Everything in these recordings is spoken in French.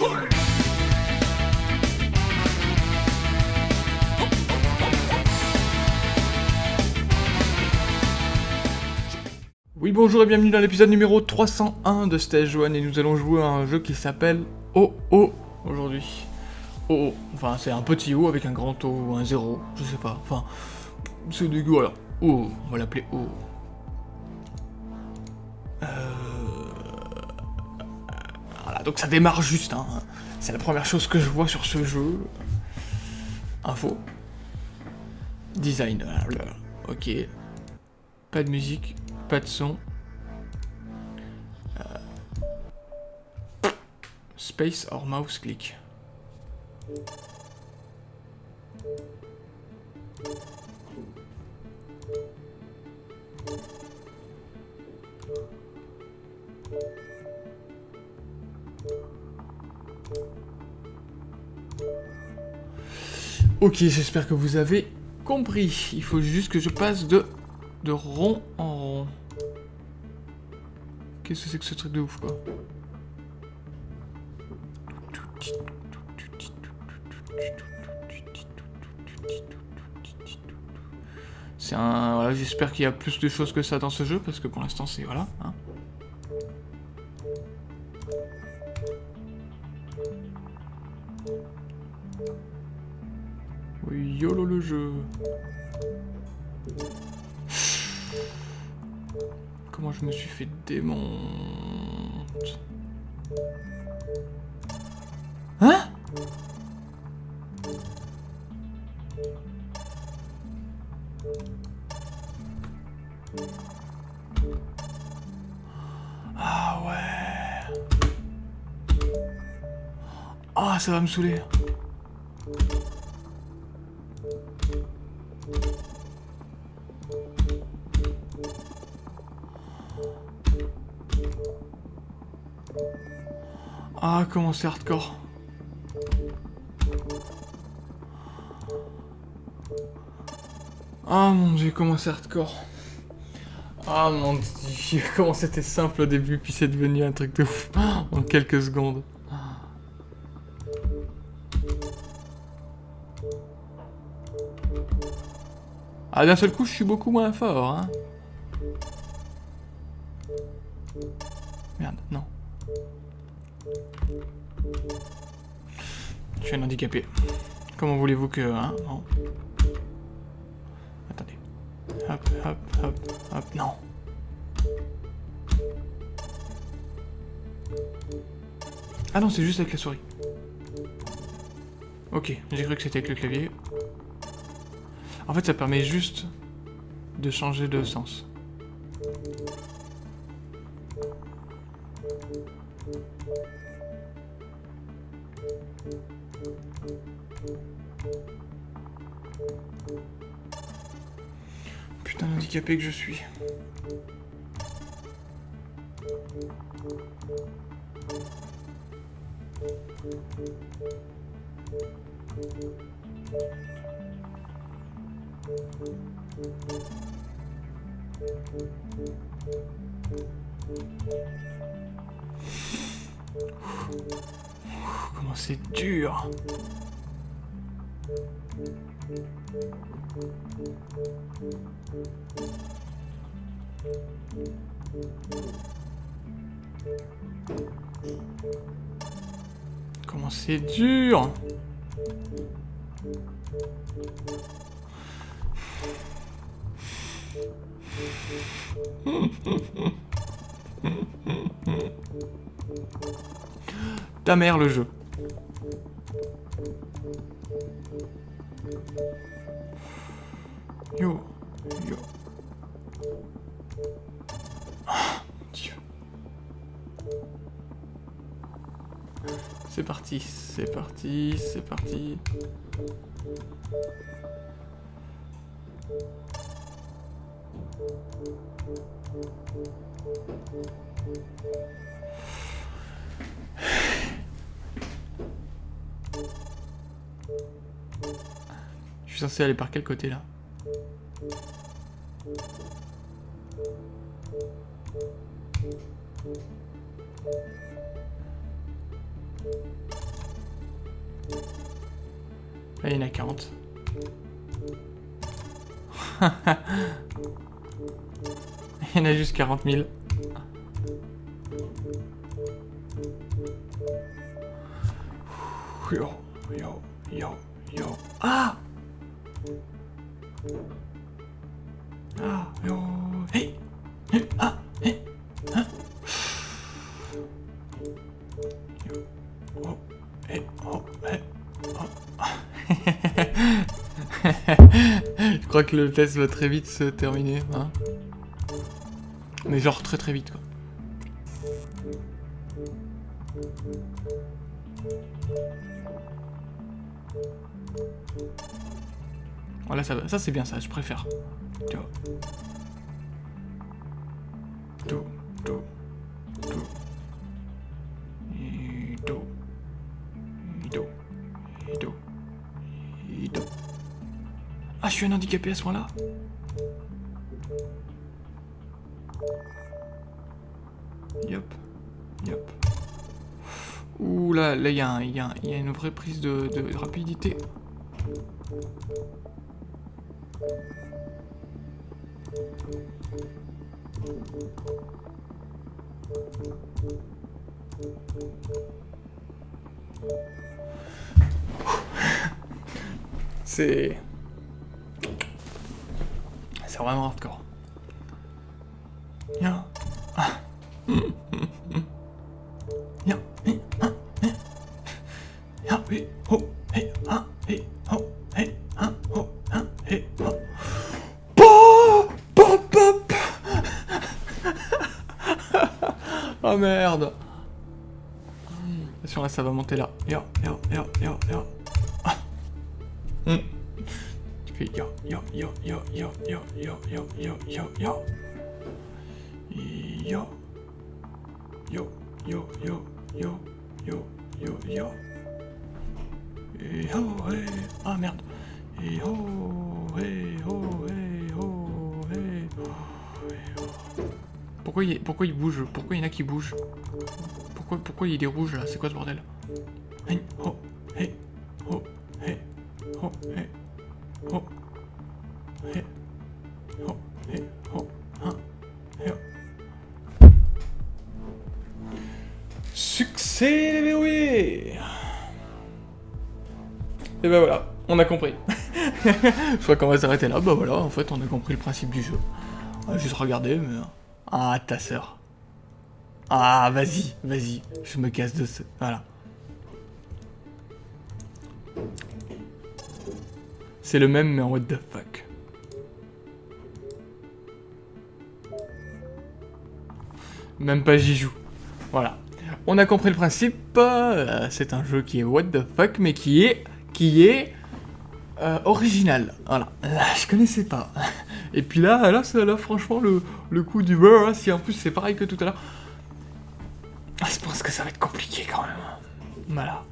Oui bonjour et bienvenue dans l'épisode numéro 301 de Stage 1 et nous allons jouer à un jeu qui s'appelle OO aujourd'hui. OO, enfin c'est un petit O avec un grand O ou un 0, je sais pas, enfin c'est dégueu, voilà. O, on va l'appeler O. Donc ça démarre juste, hein. c'est la première chose que je vois sur ce jeu. Info. Design, ok. Pas de musique, pas de son. Euh, space or mouse click. Ok, j'espère que vous avez compris. Il faut juste que je passe de de rond en rond. Qu'est-ce que c'est que ce truc de ouf, quoi C'est un... Voilà, j'espère qu'il y a plus de choses que ça dans ce jeu, parce que pour l'instant, c'est... Voilà, hein. Comment je me suis fait démonter Hein Ah ouais. Ah ça va me saouler Ah, comment c'est hardcore. Ah mon dieu, comment c'est hardcore. Ah mon dieu, comment c'était simple au début, puis c'est devenu un truc de ouf en quelques secondes. Ah, d'un seul coup, je suis beaucoup moins fort, hein. Merde, non. Je suis un handicapé. Comment voulez-vous que... Hein non. Attendez. Hop, hop, hop, hop, non. Ah non, c'est juste avec la souris. Ok, j'ai cru que c'était avec le clavier. En fait, ça permet juste de changer de sens. Putain, handicapé que je suis. Comment c'est dur Comment c'est dur Ta mère le jeu. Yo, yo. C'est parti, c'est parti, c'est parti. Suis censé aller par quel côté là Là, il y en a 40. il y en a juste 40 000. Yo, yo, yo, yo. Ah Ah, ah, hey, ah. Oh, oh. Je crois que le test va très vite se terminer, hein. Mais genre très très vite, quoi. Voilà, ça, ça c'est bien ça, je préfère. Et do. Et do. Ah, je suis un handicapé à ce point-là Yop. Yop. Ouh là, là, il y, y, y a une vraie prise de rapidité. C'est... C'est vraiment hardcore. Viens. Oh merde Attention là ça va monter là. Yo, yo, yo, yo, yo. Ah. Mm. Tu fais yo, yo, yo, yo, yo, yo, yo, yo, yo, yo, yo. Yo. Yo, yo, yo, yo, yo, yo, yo. Et oh, hey. Ah merde. Et oh, hey, oh, hey, oh, hey. Pourquoi il, pourquoi il bouge? Pourquoi il y en a qui bougent? Pourquoi, pourquoi il est rouge là? C'est quoi ce bordel? Oh, oh, oh, oh, oh, hein. Succès déverrouillé Et ben voilà, on a compris. Je crois qu'on va s'arrêter là. Bah voilà, en fait, on a compris le principe du jeu. On va juste regarder, mais... Ah, ta sœur. Ah, vas-y, vas-y. Je me casse de ce... Voilà. C'est le même, mais en what the fuck. Même pas j'y joue. Voilà. On a compris le principe. Euh, c'est un jeu qui est what the fuck, mais qui est... Qui est... Euh, original. Voilà. Là, je connaissais pas. Et puis là, là, là franchement, le, le coup du beurre, si en plus c'est pareil que tout à l'heure. Ah, je pense que ça va être compliqué quand même. Voilà.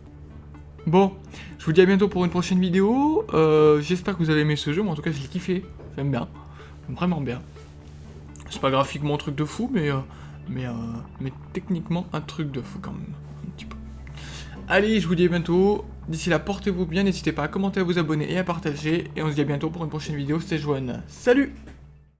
Bon, je vous dis à bientôt pour une prochaine vidéo. Euh, J'espère que vous avez aimé ce jeu, mais en tout cas, je l'ai kiffé. J'aime bien. Vraiment bien. C'est pas graphiquement un truc de fou, mais, euh, mais, euh, mais techniquement un truc de fou quand même. Un petit peu. Allez, je vous dis à bientôt. D'ici là, portez-vous bien. N'hésitez pas à commenter, à vous abonner et à partager. Et on se dit à bientôt pour une prochaine vidéo. C'était Joanne. Salut